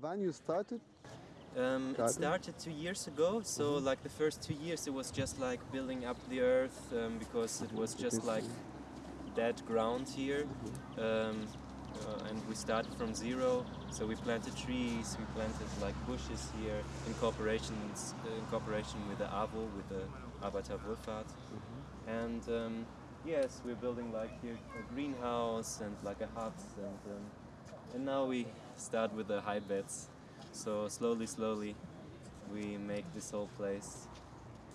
When you started, Um, it started two years ago, so like the first two years it was just like building up the earth um, because it was just like dead ground here. Um, uh, and we started from zero, so we planted trees, we planted like bushes here in cooperation, in cooperation with the AWO, with the Arbeiterwohlfahrt. And um, yes, we're building like here a greenhouse and like a hut, and um, and now we start with the high beds. So slowly, slowly, we make this whole place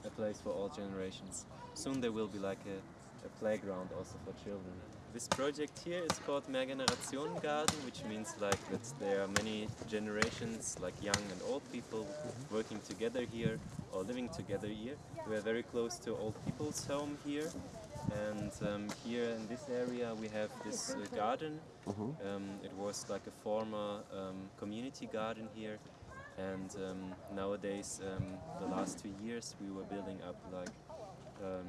a place for all generations. Soon there will be like a, a playground also for children. This project here is called Mehrgenerationen Garden, which means like that there are many generations, like young and old people, working together here or living together here. We are very close to old people's home here, and um, here in this area we have this uh, garden. Um, it was like a former um, community garden here, and um, nowadays, um, the last two years, we were building up like um,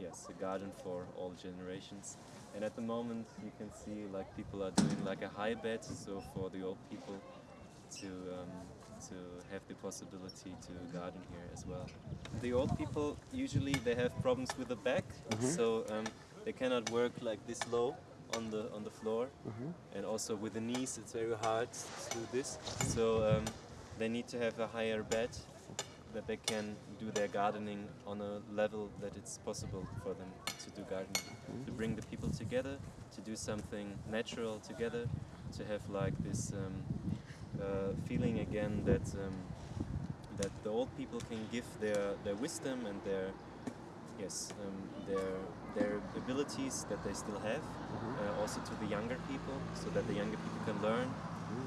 yes, a garden for all generations. And at the moment, you can see like people are doing like a high bed, so for the old people to um, to have the possibility to garden here as well. The old people usually they have problems with the back, so um, they cannot work like this low on the on the floor, and also with the knees it's very hard to do this. So um, they need to have a higher bed that they can do their gardening on a level that it's possible for them to do gardening. To bring the people together, to do something natural together, to have like this um, uh, feeling again that um, that the old people can give their, their wisdom and their yes um, their their abilities that they still have uh, also to the younger people so that the younger people can learn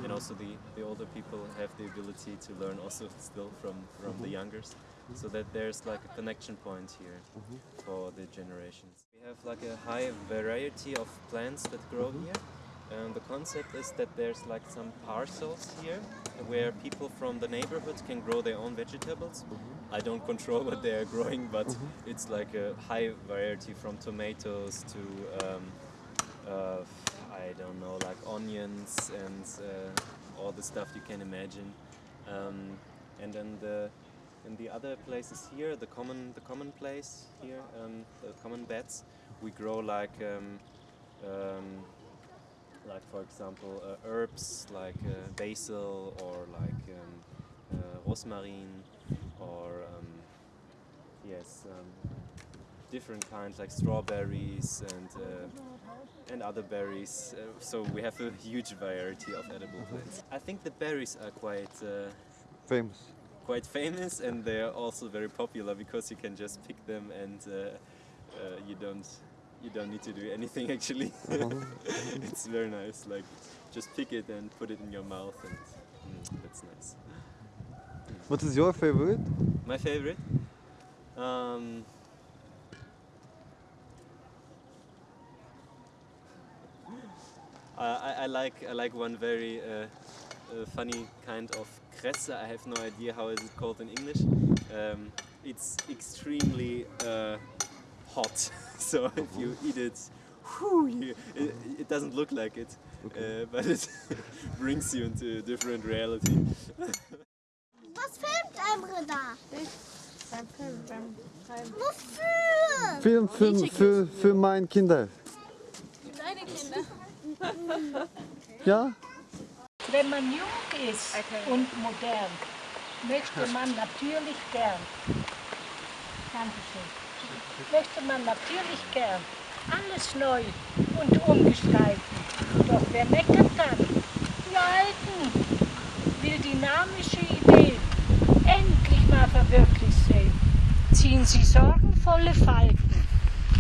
and also the, the older people have the ability to learn also still from, from the youngers. So that there's like a connection point here for the generations. We have like a high variety of plants that grow here and the concept is that there's like some parcels here where people from the neighborhood can grow their own vegetables. I don't control what they are growing but it's like a high variety from tomatoes to um, uh, I don't know, like onions and uh, all the stuff you can imagine. Um, and then the in the other places here, the common the common place here, um, the common beds, we grow like um, um, like for example uh, herbs like uh, basil or like um, uh, rosmarine or um, yes um, different kinds like strawberries and uh, and other berries. Uh, so we have a huge variety of edible plants. I think the berries are quite uh, famous. quite famous and they are also very popular because you can just pick them and uh, uh, you don't you don't need to do anything actually. it's very nice. Like just pick it and put it in your mouth and mm, that's nice. What is your favorite? My favorite. Um, I, I- I like I like one very uh, uh, funny kind of kresse. I have no idea how is it called in English. Um, it's extremely uh, hot, so if you eat it, whew, you, it, it doesn't look like it, uh, but it brings you into a different reality. Was filmt Emre da? Beim Film, beim beim Wofür? Film, Film für, für meine Kinder. Deine Kinder. Ja? Wenn man jung ist und modern, möchte man natürlich gern, Dankeschön, möchte man natürlich gern alles neu und umgestalten. Doch wer meckert dann? Die Alten will dynamische Ideen endlich mal verwirklicht sehen. Ziehen sie sorgenvolle Falten.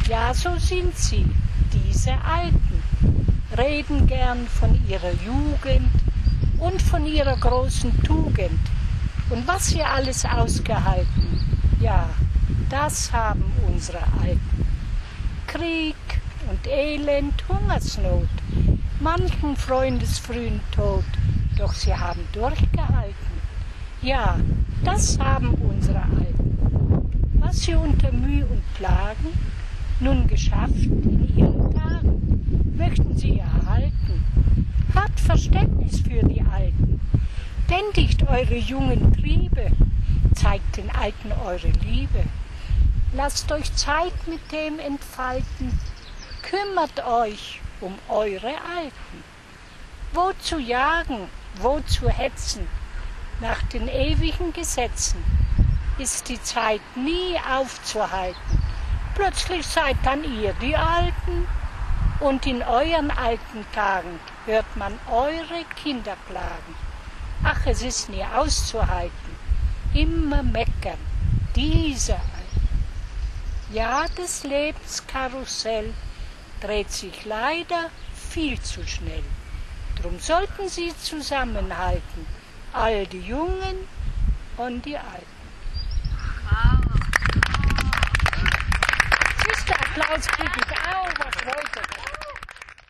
Ja, so sind sie, diese Alten reden gern von ihrer Jugend und von ihrer großen Tugend und was sie alles ausgehalten. Ja, das haben unsere Alten. Krieg und Elend, Hungersnot, manchen Freundesfrühen Tod, doch sie haben durchgehalten. Ja, das haben unsere Alten. Was sie unter Mühe und Plagen nun geschafft in ihren Tagen, möchten sie erhalten. Habt Verständnis für die Alten, Bändigt eure jungen Triebe, zeigt den Alten eure Liebe. Lasst euch Zeit mit dem entfalten, kümmert euch um eure Alten. Wo zu jagen, wo zu hetzen, nach den ewigen Gesetzen, ist die Zeit nie aufzuhalten. Plötzlich seid dann ihr die Alten, und in euren alten Tagen hört man eure Kinder klagen. Ach, es ist nie auszuhalten, immer meckern, diese Alten. Ja, des Lebens Karussell dreht sich leider viel zu schnell. Drum sollten sie zusammenhalten, all die Jungen und die Alten. Siehst du, Applaus kriege ich auch, was wollte das?